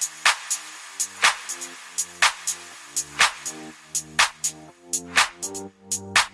Thank you.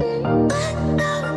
But know.